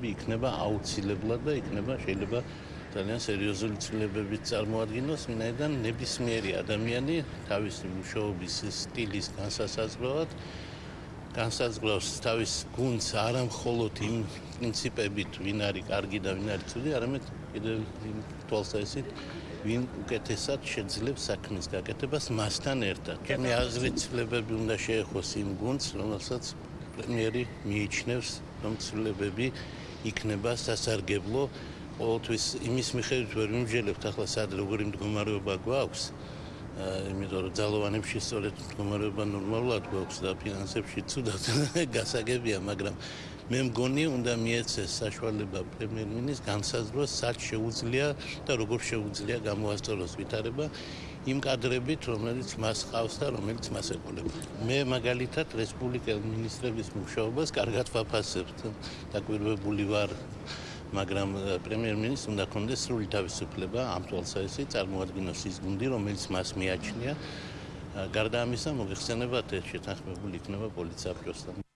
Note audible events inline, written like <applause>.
ცვლილებები იქნება აუცილებლად და იქნება შეიძლება ძალიან სერიოზული ცვლილებები წარმოადგინოს, ვინაიდან ნებისმიერი ადამიანი თავისი მუშაობის სტილის განსასაზღვრავად განსაზღვრავს თავის გუნდს არა მხოლოდ იმ პრინციპებით, ვინ არის კარგი და ვინ არის ცუდი, არამედ კიდევ იმ თვალსაზრისით, ვინ უკეთესად შეძლებს საქმის გაკეთებას მასთან ერთად. ჩემი აზრით, ცვლილებები უნდა შეეხოს იმ გუნდს, რომელსაც პრემიერი მიიჩნევს, რომ ცვლილებები იქნება სასარგებლო ყოველთვის. იმის მიხედვით ვერ მიმჯერებთ ახლა სად როგორი მდგომარეობა გვაქვს. იმიტომ რომ ძალოვანებში სწორედ მდგომარეობა ნორმალურად გვაქვს და ფინანსებში ცუდად <laughs> გასაგებია მაგრამ მე მგონი უნდა მიეცეს საშუალება პრემიერ-მინისტრს განსაზღვროს სად შეუძლია და როგორ შეუძლია გამოასწოროს ვითარება იმ კადრებით რომელიც მას ყავს და რომელიც მას ეკოლება მე მაგალითად რესპუბლიკელ მინისტრების მუშაობას კარგად ვაფასებ დაკვირვებული ვარ მაგრამ პრემიერ-მინისტრს უნდა კონდეს სრული თავისუფლება ამ თვალსაზრისით წარმოადგინოს ის გუნდი, რომელიც მას მიაჩნია. გარდა ამისა, მოიხსენებათ, შეთანხმებული იქნება პოლიცია ბროსთან.